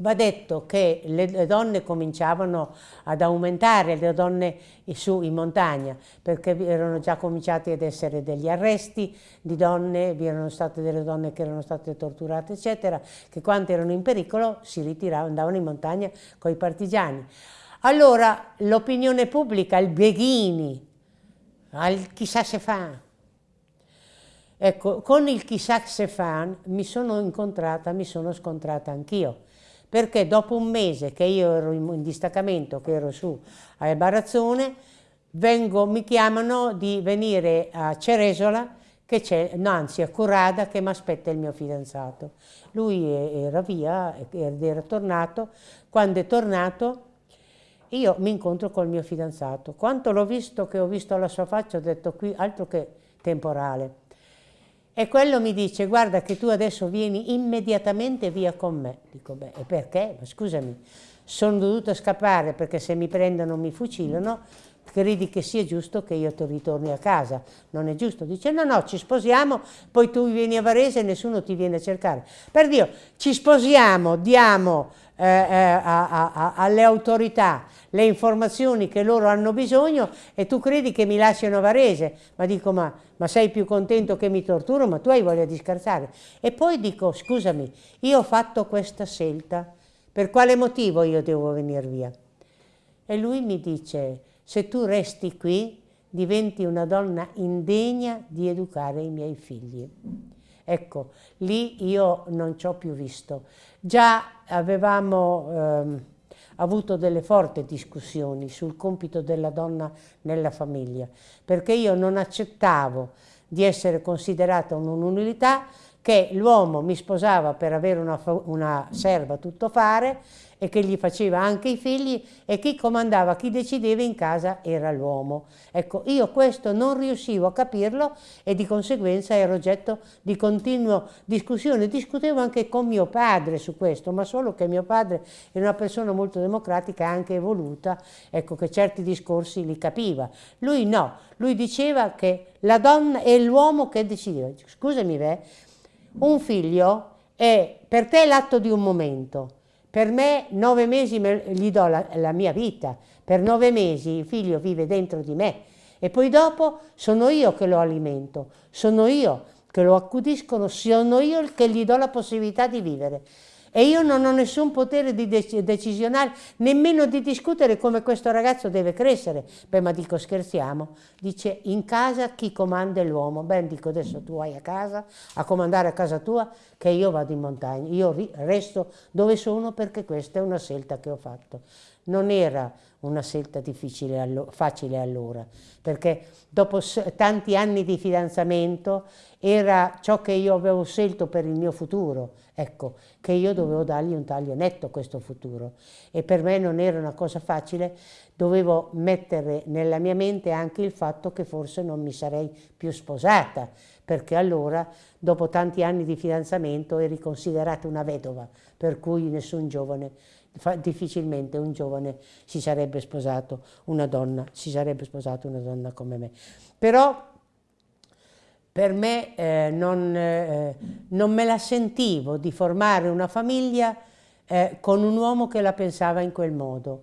Va detto che le donne cominciavano ad aumentare, le donne su in montagna, perché erano già cominciati ad essere degli arresti di donne, vi erano state delle donne che erano state torturate, eccetera, che quando erano in pericolo si ritiravano, andavano in montagna con i partigiani. Allora l'opinione pubblica, il Beghini, al chissà se fa. Ecco, con il chissà se fa mi sono incontrata, mi sono scontrata anch'io perché dopo un mese che io ero in distaccamento, che ero su a Barazzone, vengo, mi chiamano di venire a Ceresola, no, anzi a Curada, che mi aspetta il mio fidanzato. Lui era via, era tornato, quando è tornato io mi incontro col mio fidanzato. Quando l'ho visto, che ho visto la sua faccia, ho detto qui altro che temporale. E quello mi dice, guarda che tu adesso vieni immediatamente via con me. Dico, beh, e perché? Ma scusami, sono dovuta scappare perché se mi prendono mi fucilano, credi che sia giusto che io ritorni a casa, non è giusto? Dice no, no, ci sposiamo, poi tu vieni a Varese e nessuno ti viene a cercare. Per Dio, ci sposiamo, diamo eh, eh, a, a, alle autorità le informazioni che loro hanno bisogno e tu credi che mi lasciano a Varese, ma dico ma, ma sei più contento che mi torturo, ma tu hai voglia di scherzare. E poi dico scusami, io ho fatto questa scelta, per quale motivo io devo venire via? E lui mi dice se tu resti qui diventi una donna indegna di educare i miei figli. Ecco, lì io non ci ho più visto. Già avevamo ehm, avuto delle forti discussioni sul compito della donna nella famiglia, perché io non accettavo di essere considerata un'unilità che l'uomo mi sposava per avere una, una serva tuttofare e che gli faceva anche i figli e chi comandava, chi decideva in casa era l'uomo. Ecco, io questo non riuscivo a capirlo e di conseguenza ero oggetto di continua discussione. Discutevo anche con mio padre su questo, ma solo che mio padre era una persona molto democratica anche evoluta, ecco che certi discorsi li capiva. Lui no, lui diceva che la donna è l'uomo che decideva. Scusami, beh, un figlio è per te l'atto di un momento, per me nove mesi gli do la, la mia vita, per nove mesi il figlio vive dentro di me. E poi dopo sono io che lo alimento, sono io che lo accudiscono, sono io che gli do la possibilità di vivere. E io non ho nessun potere dec decisionale, nemmeno di discutere come questo ragazzo deve crescere. Beh, ma dico, scherziamo. Dice, in casa chi comanda è l'uomo. Beh, dico, adesso tu vai a casa, a comandare a casa tua, che io vado in montagna. Io resto dove sono perché questa è una scelta che ho fatto. Non era una scelta difficile, facile allora, perché dopo tanti anni di fidanzamento era ciò che io avevo scelto per il mio futuro, ecco, che io dovevo dargli un taglio netto a questo futuro. E per me non era una cosa facile, dovevo mettere nella mia mente anche il fatto che forse non mi sarei più sposata, perché allora dopo tanti anni di fidanzamento eri considerata una vedova, per cui nessun giovane difficilmente un giovane si sarebbe sposato una donna, si sarebbe sposato una donna come me. Però per me eh, non, eh, non, me la sentivo di formare una famiglia eh, con un uomo che la pensava in quel modo.